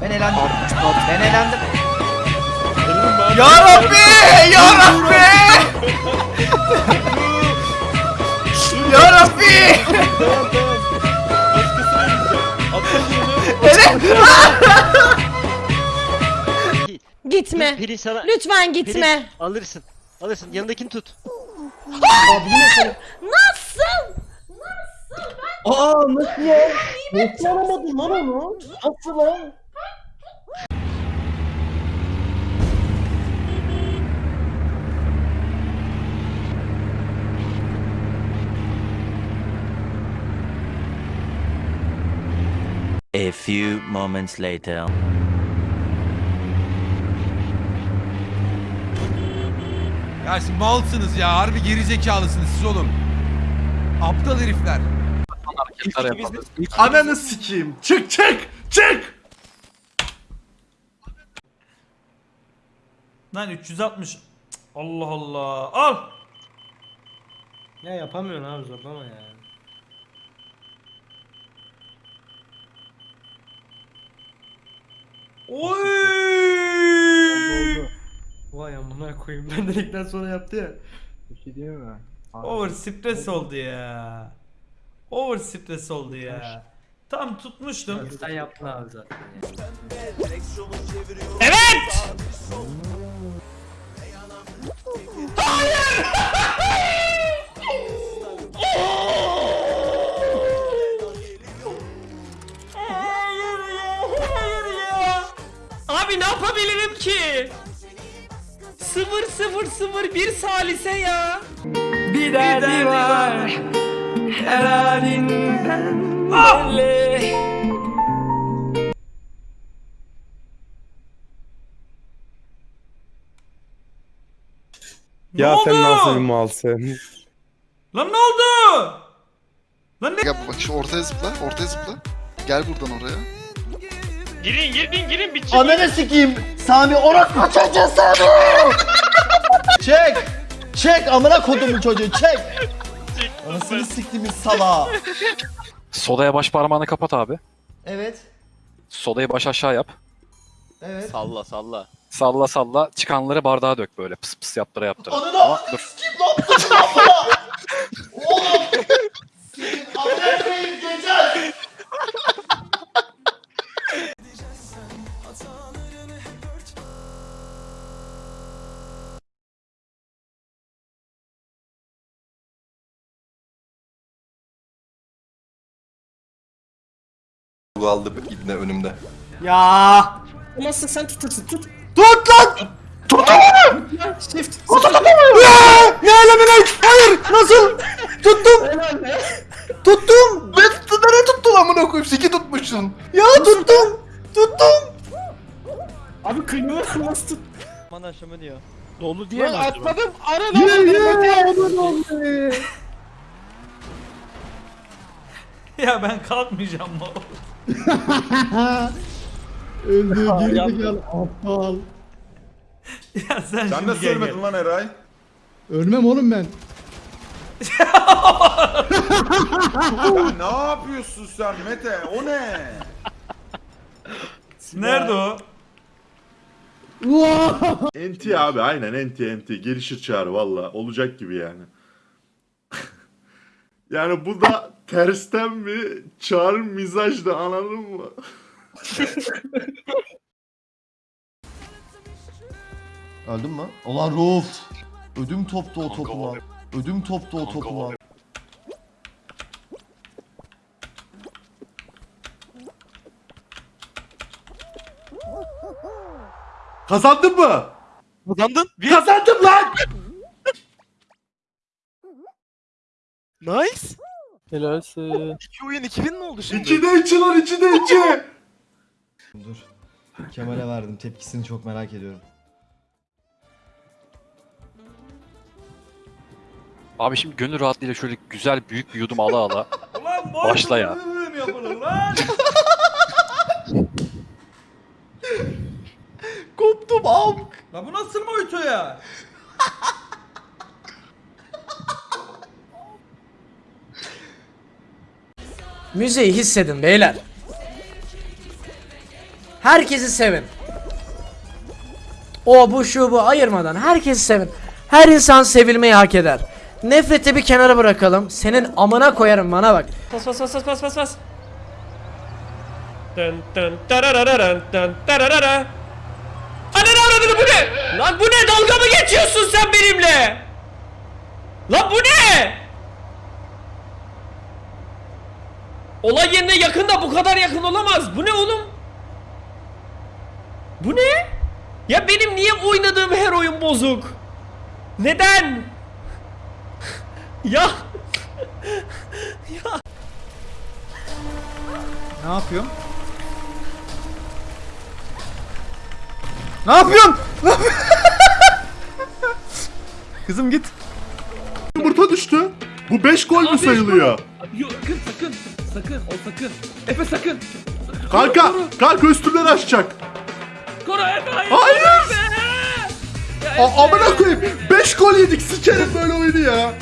Ben elendim. Ben elendim. Ya Rabbi! Ya Rabbi! ya Rabbi! Gitme. Pelin sana Lütfen gitme. alırsın. Alırsın. Yanındakini tut. Nasıl? Aa nasıl ya? Nasıl alamadın lan onu? Nasıl lan? A few moments later. Ya siz malsınız ya. Harbi geri zekalısınız siz oğlum. Aptal herifler. Ananı sikeyim. Çık çık çık. Lan 360. Cık, Allah Allah. Al. Ya yapamıyorsun abi zorlama ya. Oy. Vay amına koyayım ben dedikten sonra yaptı ya. Over stres oldu ya. Over stres oldu ya. Tam tutmuştum. Sen yaptın abi zaten. Evet! 0001 salise ya. Bir derdi var. Her halinden belli. Ne Ya oldu? sen nasıl bir malsın? Lan ne oldu? Lan ne? Gel bak şu ortaya zıpla, ortaya zıpla. Gel buradan oraya. Girin girin girin bir Ananı sikeyim. Sami orospu çocuğu Sami. Çek. Çek amına kodumun çocuğu çek. Anasını siktiğimiz sala. Sodaya baş parmağını kapat abi. Evet. Sodayı baş aşağı yap. Evet. Salla salla. Salla salla. Çıkanları bardağa dök böyle. Pıs pıs yaptıra yaptıra. Ananı Ama dur. Kim ne yaptın lan bana? Oğlum. Senin amına koyayım Kaldı ibne önümde. Ya. Olmazsa sen tutursun tut. Tut lan. Shift. Ne alemine? Hayır. Nasıl? Tuttum. Tuttum. Ben nereye tuttun amına koyayım? Siki tutmuşsun. Ya tuttum. Tuttum. Abi kıymıyor nasıl tut? Aman aşama diyor. Dolu diye mi? Atladım. Ara Ya ben kalkmayacağım mı? Öldü geri gel aptal. ya sen, Sen şimdi gel. lan Eray. Ölmem oğlum ben. Ya ne yapıyorsun sen Mete? O ne? Nerede o? NT abi aynen NT NT. Gelişir çağrı valla. Olacak gibi yani. Yani bu da tersten mi çağrı mizajdı anladın mı? Öldün mü? Ulan Ruf. Ödüm toptu o topuma. Ödüm toptu o topuma. Kazandın mı? Kazandın. Bir. Kazandım lan! Nice. Helalsin. İki oyun 2000 mi oldu şimdi? 2'de 2 lan 2'de 2. Dur. Kemal'e verdim. Tepkisini çok merak ediyorum. Abi şimdi gönül rahatlığıyla şöyle güzel büyük bir yudum ala ala. Ulan Başla ya. lan? Koptum amk. Lan bu nasıl mojito ya? Müziği hissedin beyler. Herkesi sevin. O bu şu bu ayırmadan herkesi sevin. Her insan sevilmeyi hak eder. Nefreti bir kenara bırakalım. Senin amına koyarım bana bak. Bas bas bas bas bas bas bas. Dın dın tararararan dın tararara. Ananı avradını bu ne? Lan bu ne? Dalga mı geçiyorsun sen benimle? Lan bu ne? Olay yerine yakında bu kadar yakın olamaz. Bu ne oğlum? Bu ne? Ya benim niye oynadığım her oyun bozuk? Neden? ya Ne yapıyorsun? Ne yapıyorsun? Ne yapıyorsun? Kızım git. Yumurta düştü. Bu 5 gol mü sayılıyor? Yok sakın sakın. Sakın. Efe sakın. Kanka, kanka üstümden açacak. Koru Efe hayır. Hayır. Ya A- amına koyayım. 5 gol yedik. Sikerim böyle oyunu ya.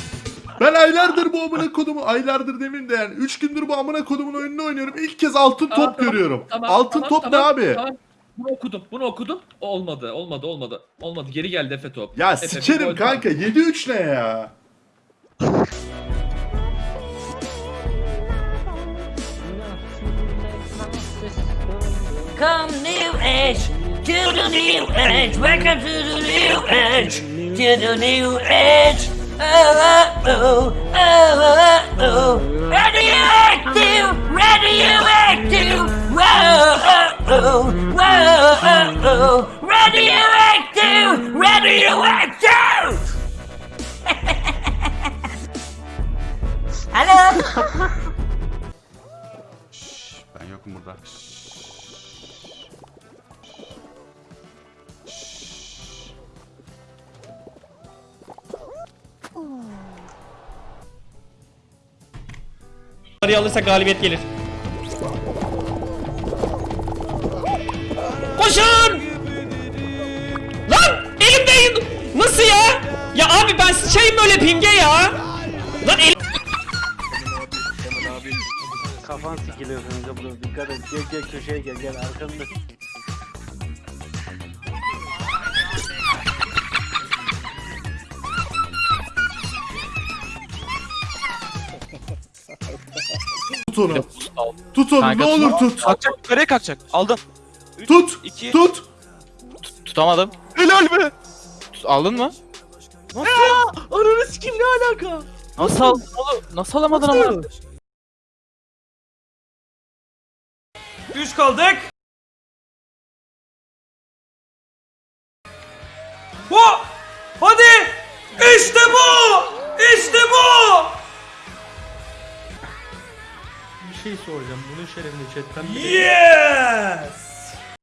Ben aylardır bu amına kodumu, aylardır demeyeyim de yani 3 gündür bu amına kodumun oyununu oynuyorum. İlk kez altın Tamam, top tamam, görüyorum. tamam, altın tamam, top tamam, ne abi? Tamam. Bunu okudum. Bunu okudum. Olmadı. Olmadı. Olmadı. Olmadı. Geri geldi Efe top. Ya Efe, sikerim gol kanka. 7-3 ne ya? Come new age, to the new age, welcome to the new age, to the new age. Oh, oh, oh, oh, oh, oh. Radioactive, radioactive, whoa, oh, oh, whoa, oh, oh. radioactive, radioactive. Hello. Ben yokum burada. Arayı alırsa galibiyet gelir. Koşun! Lan elimde nasıl ya? Ya abi ben sıçayım böyle pinge ya. Lan elim Kafan sikiliyor kanka burada dikkat et. Gel gel köşeye gel gel arkanda. Tut onu. Tut onu Kanka, ne olur tut. Kalkacak yukarıya kalkacak. Aldın. Tut. iki. Tut. Tutamadım. Helal be. aldın mı? Ananı sikim ne alaka? Nasıl aldın oğlum? Nasıl alamadın ama? 3 kaldık. Bu. Hadi. İşte bu. İşte bu. Şey soracağım. Bunun şerefine chatten Yes.